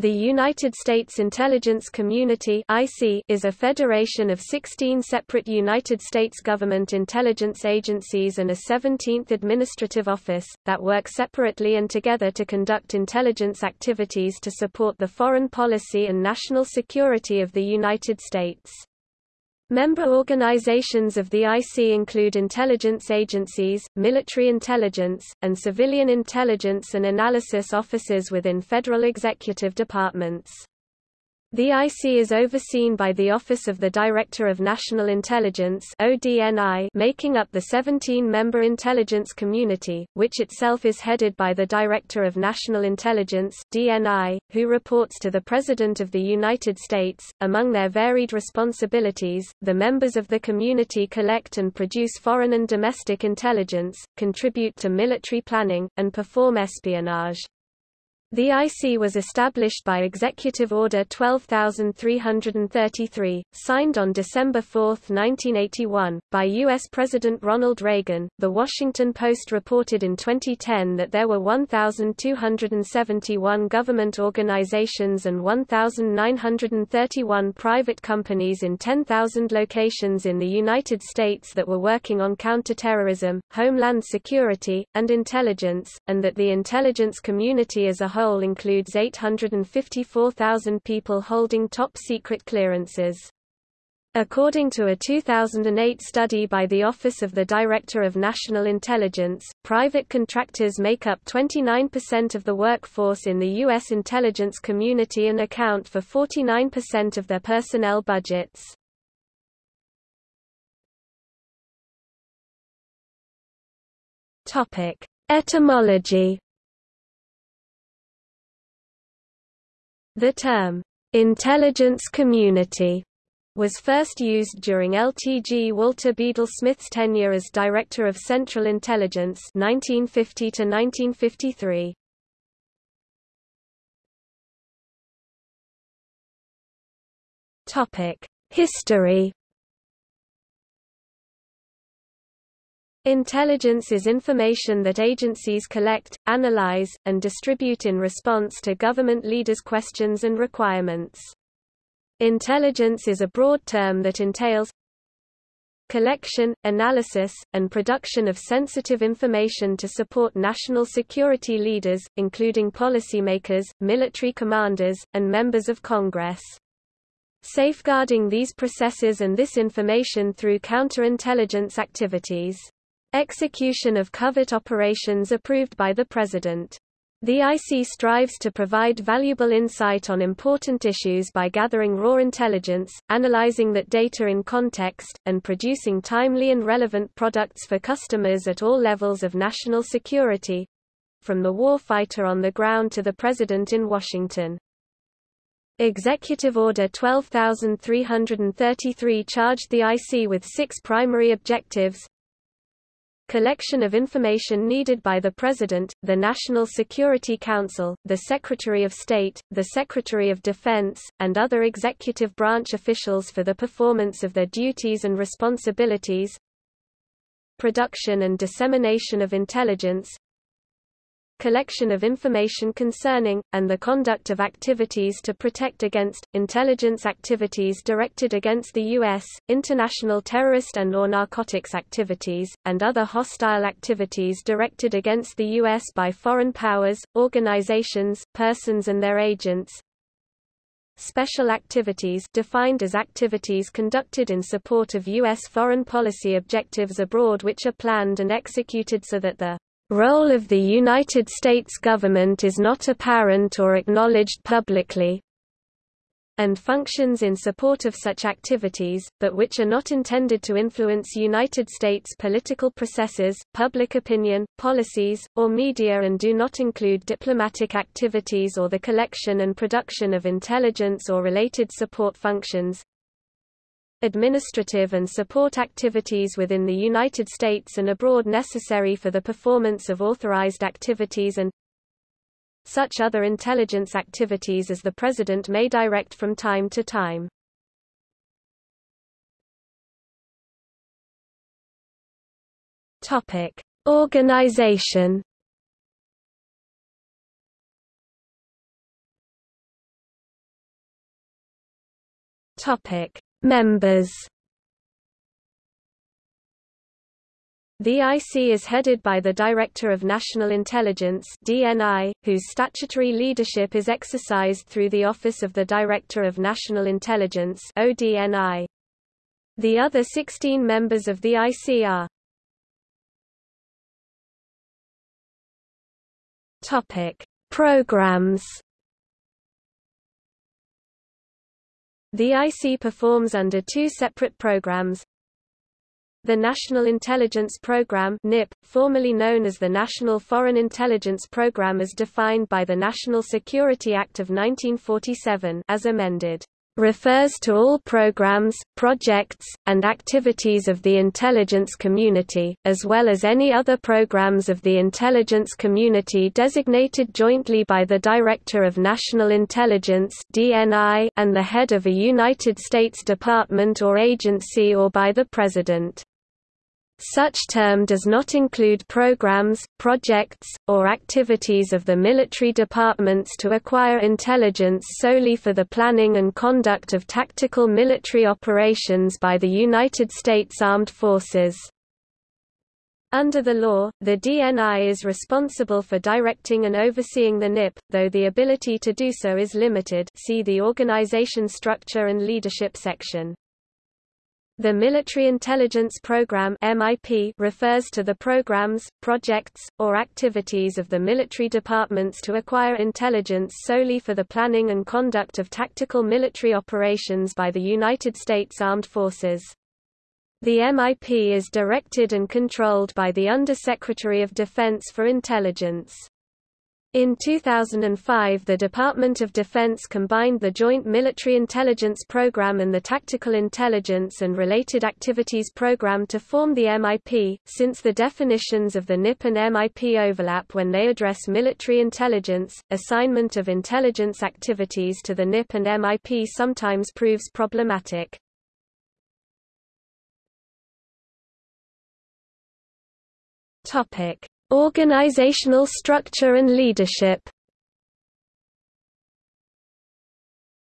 The United States Intelligence Community is a federation of 16 separate United States government intelligence agencies and a 17th administrative office, that work separately and together to conduct intelligence activities to support the foreign policy and national security of the United States. Member organizations of the IC include intelligence agencies, military intelligence, and civilian intelligence and analysis offices within federal executive departments. The IC is overseen by the Office of the Director of National Intelligence making up the 17-member intelligence community, which itself is headed by the Director of National Intelligence DNI, who reports to the President of the United States. Among their varied responsibilities, the members of the community collect and produce foreign and domestic intelligence, contribute to military planning, and perform espionage. The IC was established by Executive Order 12333, signed on December 4, 1981, by U.S. President Ronald Reagan. The Washington Post reported in 2010 that there were 1,271 government organizations and 1,931 private companies in 10,000 locations in the United States that were working on counterterrorism, homeland security, and intelligence, and that the intelligence community as a whole whole includes 854,000 people holding top-secret clearances. According to a 2008 study by the Office of the Director of National Intelligence, private contractors make up 29% of the workforce in the U.S. intelligence community and account for 49% of their personnel budgets. Etymology The term, "'intelligence community' was first used during LTG Walter Bedell Smith's tenure as Director of Central Intelligence 1950 1953. History Intelligence is information that agencies collect, analyze, and distribute in response to government leaders' questions and requirements. Intelligence is a broad term that entails collection, analysis, and production of sensitive information to support national security leaders, including policymakers, military commanders, and members of Congress. Safeguarding these processes and this information through counterintelligence activities. Execution of covert operations approved by the President. The IC strives to provide valuable insight on important issues by gathering raw intelligence, analyzing that data in context, and producing timely and relevant products for customers at all levels of national security from the warfighter on the ground to the President in Washington. Executive Order 12333 charged the IC with six primary objectives collection of information needed by the President, the National Security Council, the Secretary of State, the Secretary of Defense, and other executive branch officials for the performance of their duties and responsibilities. Production and dissemination of intelligence collection of information concerning, and the conduct of activities to protect against, intelligence activities directed against the U.S., international terrorist and or narcotics activities, and other hostile activities directed against the U.S. by foreign powers, organizations, persons and their agents, Special activities defined as activities conducted in support of U.S. foreign policy objectives abroad which are planned and executed so that the role of the United States government is not apparent or acknowledged publicly, and functions in support of such activities, but which are not intended to influence United States political processes, public opinion, policies, or media and do not include diplomatic activities or the collection and production of intelligence or related support functions, administrative and support activities within the United States and abroad necessary for the performance of authorized activities and such other intelligence activities as the President may direct from time to time. Topic. Organization Topic: Members. The IC is headed by the Director of National Intelligence (DNI), whose statutory leadership is exercised through the Office of the Director of National Intelligence (ODNI). The other 16 members of the IC are Topic: Programs. The IC performs under two separate programs. The National Intelligence Program (NIP), formerly known as the National Foreign Intelligence Program as defined by the National Security Act of 1947 as amended refers to all programs, projects, and activities of the intelligence community, as well as any other programs of the intelligence community designated jointly by the Director of National Intelligence and the head of a United States department or agency or by the President. Such term does not include programs, projects, or activities of the military departments to acquire intelligence solely for the planning and conduct of tactical military operations by the United States Armed Forces. Under the law, the DNI is responsible for directing and overseeing the NIP, though the ability to do so is limited see the Organization Structure and Leadership section. The Military Intelligence Program (MIP) refers to the programs, projects, or activities of the military departments to acquire intelligence solely for the planning and conduct of tactical military operations by the United States Armed Forces. The MIP is directed and controlled by the Under-Secretary of Defense for Intelligence. In 2005 the Department of Defense combined the Joint Military Intelligence Program and the Tactical Intelligence and Related Activities Program to form the MIP, since the definitions of the NIP and MIP overlap when they address military intelligence, assignment of intelligence activities to the NIP and MIP sometimes proves problematic. Organizational structure and leadership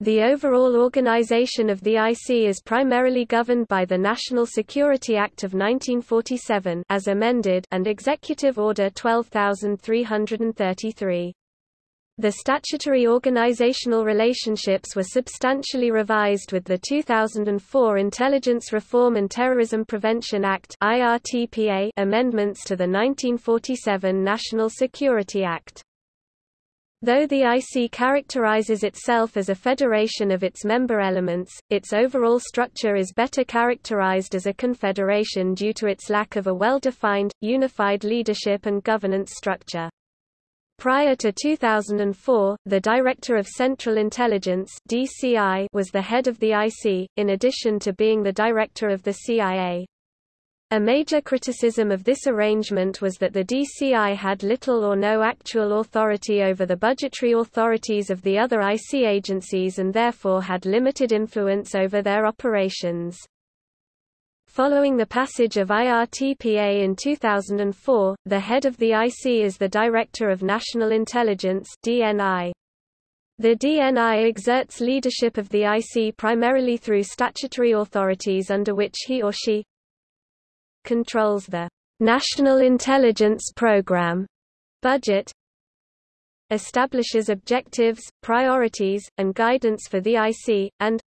The overall organization of the IC is primarily governed by the National Security Act of 1947 as amended and Executive Order 12333. The statutory organizational relationships were substantially revised with the 2004 Intelligence Reform and Terrorism Prevention Act amendments to the 1947 National Security Act. Though the IC characterizes itself as a federation of its member elements, its overall structure is better characterized as a confederation due to its lack of a well-defined, unified leadership and governance structure. Prior to 2004, the Director of Central Intelligence (DCI) was the head of the IC, in addition to being the director of the CIA. A major criticism of this arrangement was that the DCI had little or no actual authority over the budgetary authorities of the other IC agencies and therefore had limited influence over their operations. Following the passage of IRTPA in 2004, the head of the IC is the Director of National Intelligence DNI. The DNI exerts leadership of the IC primarily through statutory authorities under which he or she controls the National Intelligence Program budget, establishes objectives, priorities, and guidance for the IC, and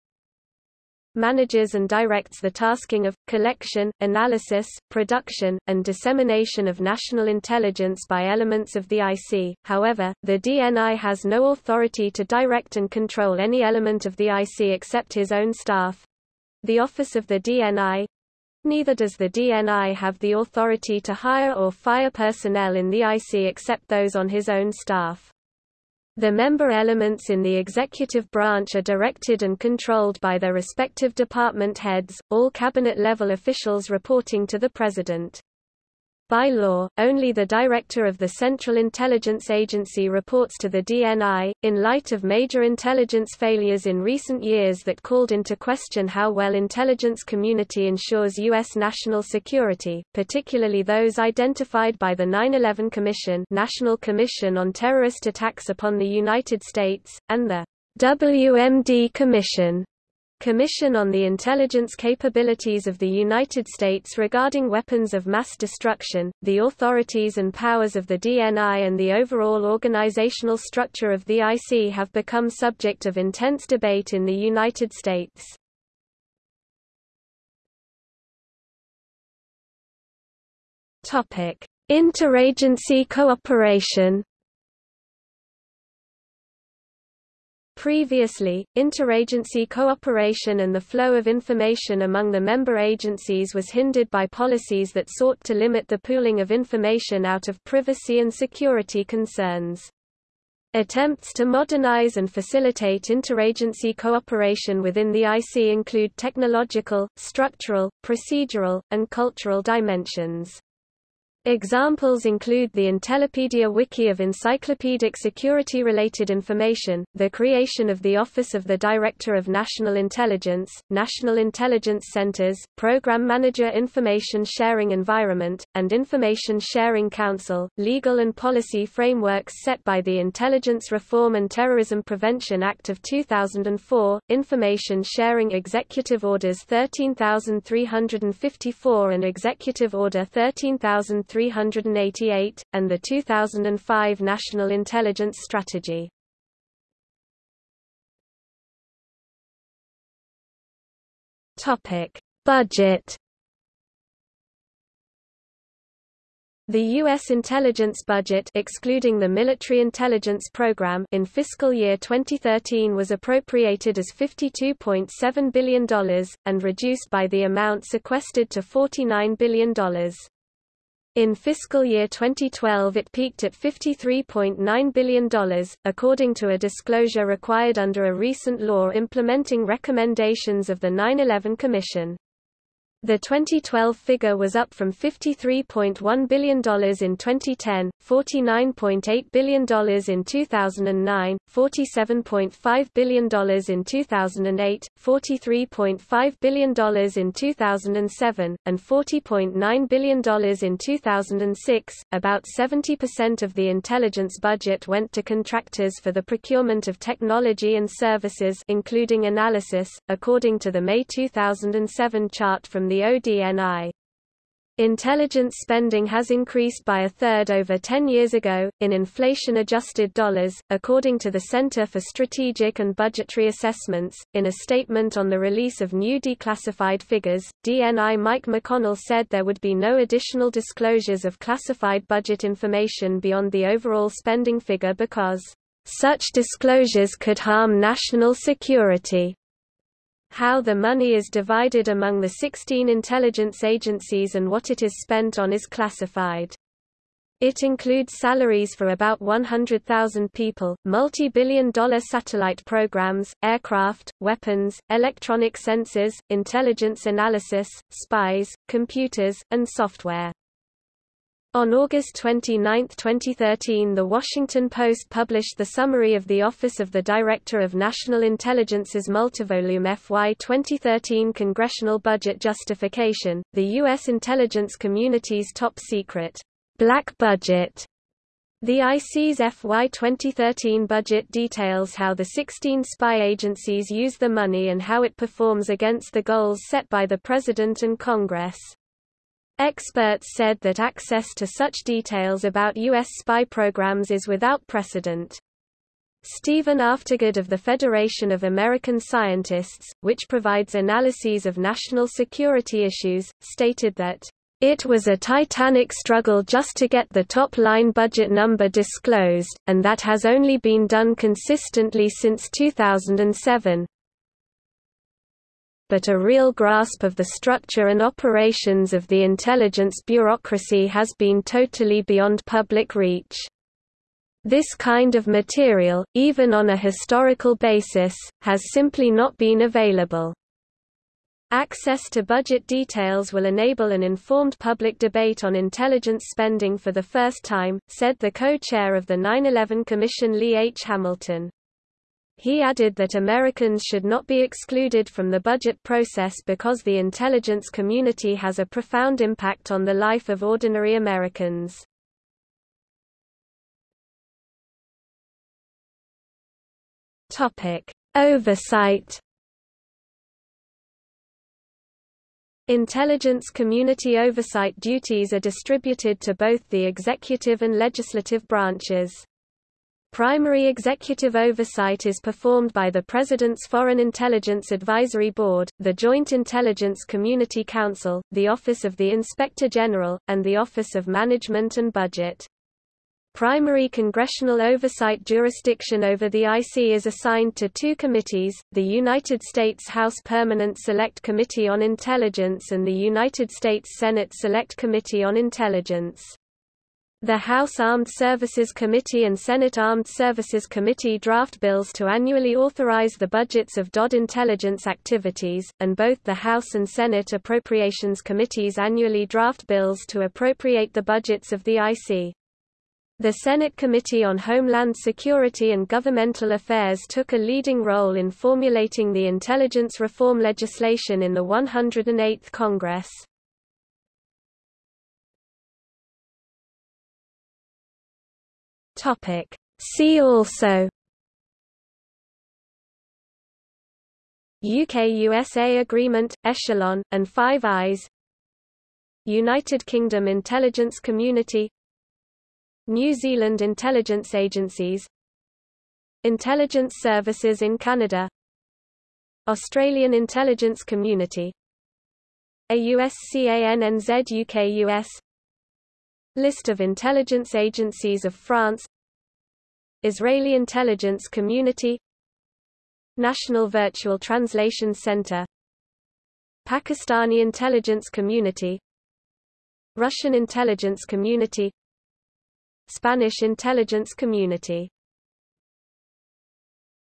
manages and directs the tasking of, collection, analysis, production, and dissemination of national intelligence by elements of the IC. However, the DNI has no authority to direct and control any element of the IC except his own staff. The Office of the DNI Neither does the DNI have the authority to hire or fire personnel in the IC except those on his own staff. The member elements in the executive branch are directed and controlled by their respective department heads, all cabinet-level officials reporting to the President. By law, only the director of the Central Intelligence Agency reports to the DNI, in light of major intelligence failures in recent years that called into question how well intelligence community ensures U.S. national security, particularly those identified by the 9-11 Commission National Commission on Terrorist Attacks upon the United States, and the WMD Commission Commission on the Intelligence Capabilities of the United States regarding Weapons of Mass Destruction, the authorities and powers of the DNI and the overall organizational structure of the IC have become subject of intense debate in the United States. Interagency cooperation Previously, interagency cooperation and the flow of information among the member agencies was hindered by policies that sought to limit the pooling of information out of privacy and security concerns. Attempts to modernize and facilitate interagency cooperation within the IC include technological, structural, procedural, and cultural dimensions. Examples include the Intellipedia Wiki of encyclopedic security-related information, the creation of the Office of the Director of National Intelligence, National Intelligence Centers, Program Manager Information Sharing Environment, and Information Sharing Council. Legal and policy frameworks set by the Intelligence Reform and Terrorism Prevention Act of 2004, Information Sharing Executive Orders 13354 and Executive Order 13000 388, and the 2005 National Intelligence Strategy. Budget. The U.S. intelligence budget excluding the Military Intelligence Program in fiscal year 2013 was appropriated as $52.7 billion, and reduced by the amount sequestered to $49 billion. In fiscal year 2012 it peaked at $53.9 billion, according to a disclosure required under a recent law implementing recommendations of the 9-11 Commission. The 2012 figure was up from $53.1 billion in 2010, $49.8 billion in 2009, $47.5 billion in 2008, $43.5 billion in 2007, and $40.9 billion in 2006. About 70% of the intelligence budget went to contractors for the procurement of technology and services including analysis, according to the May 2007 chart from the ODNI. Intelligence spending has increased by a third over 10 years ago, in inflation-adjusted dollars, according to the Center for Strategic and Budgetary Assessments. In a statement on the release of new declassified figures, DNI Mike McConnell said there would be no additional disclosures of classified budget information beyond the overall spending figure because, "...such disclosures could harm national security." How the money is divided among the 16 intelligence agencies and what it is spent on is classified. It includes salaries for about 100,000 people, multi-billion dollar satellite programs, aircraft, weapons, electronic sensors, intelligence analysis, spies, computers, and software. On August 29, 2013 The Washington Post published the summary of the Office of the Director of National Intelligence's multivolume FY 2013 Congressional Budget Justification, the U.S. intelligence community's top secret, black budget. The IC's FY 2013 budget details how the 16 spy agencies use the money and how it performs against the goals set by the President and Congress. Experts said that access to such details about U.S. spy programs is without precedent. Steven Aftergood of the Federation of American Scientists, which provides analyses of national security issues, stated that, "...it was a titanic struggle just to get the top-line budget number disclosed, and that has only been done consistently since 2007, but a real grasp of the structure and operations of the intelligence bureaucracy has been totally beyond public reach. This kind of material, even on a historical basis, has simply not been available. Access to budget details will enable an informed public debate on intelligence spending for the first time, said the co-chair of the 9-11 Commission Lee H. Hamilton. He added that Americans should not be excluded from the budget process because the intelligence community has a profound impact on the life of ordinary Americans. Topic: Oversight Intelligence community oversight duties are distributed to both the executive and legislative branches. Primary executive oversight is performed by the President's Foreign Intelligence Advisory Board, the Joint Intelligence Community Council, the Office of the Inspector General, and the Office of Management and Budget. Primary congressional oversight jurisdiction over the IC is assigned to two committees, the United States House Permanent Select Committee on Intelligence and the United States Senate Select Committee on Intelligence. The House Armed Services Committee and Senate Armed Services Committee draft bills to annually authorize the budgets of DOD intelligence activities, and both the House and Senate Appropriations Committees annually draft bills to appropriate the budgets of the IC. The Senate Committee on Homeland Security and Governmental Affairs took a leading role in formulating the intelligence reform legislation in the 108th Congress. Topic. See also UK-USA Agreement, Echelon, and Five Eyes United Kingdom Intelligence Community New Zealand intelligence agencies Intelligence services in Canada Australian intelligence community AUSCANNZ UK-US List of intelligence agencies of France. Israeli intelligence community. National Virtual Translation Center. Pakistani intelligence community. Russian intelligence community. Spanish intelligence community